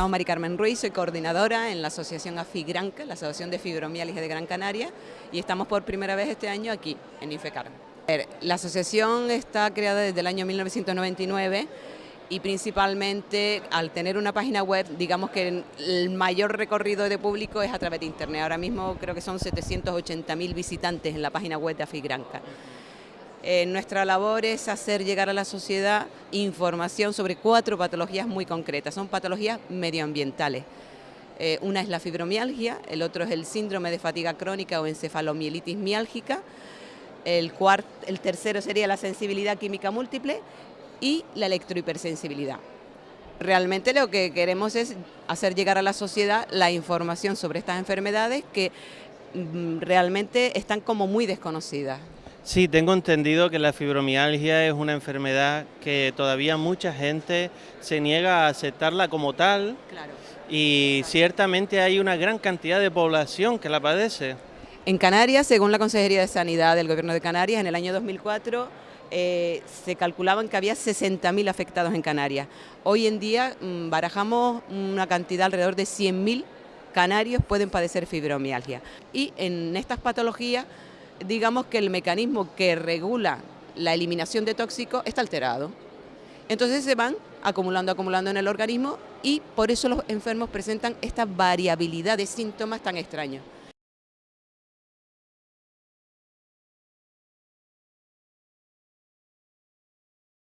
llamo Mari Carmen Ruiz, soy coordinadora en la Asociación AFIGRANCA, la Asociación de Fibromialgia de Gran Canaria, y estamos por primera vez este año aquí, en Infecar. La asociación está creada desde el año 1999 y principalmente al tener una página web, digamos que el mayor recorrido de público es a través de Internet. Ahora mismo creo que son 780.000 visitantes en la página web de AFIGRANCA. Eh, nuestra labor es hacer llegar a la sociedad información sobre cuatro patologías muy concretas, son patologías medioambientales. Eh, una es la fibromialgia, el otro es el síndrome de fatiga crónica o encefalomielitis miálgica, el, el tercero sería la sensibilidad química múltiple y la electrohipersensibilidad. Realmente lo que queremos es hacer llegar a la sociedad la información sobre estas enfermedades que mm, realmente están como muy desconocidas. Sí, tengo entendido que la fibromialgia es una enfermedad que todavía mucha gente se niega a aceptarla como tal y ciertamente hay una gran cantidad de población que la padece. En Canarias, según la Consejería de Sanidad del Gobierno de Canarias, en el año 2004 eh, se calculaban que había 60.000 afectados en Canarias. Hoy en día mm, barajamos una cantidad alrededor de 100.000 canarios pueden padecer fibromialgia. Y en estas patologías digamos que el mecanismo que regula la eliminación de tóxicos está alterado. Entonces se van acumulando, acumulando en el organismo y por eso los enfermos presentan esta variabilidad de síntomas tan extraños.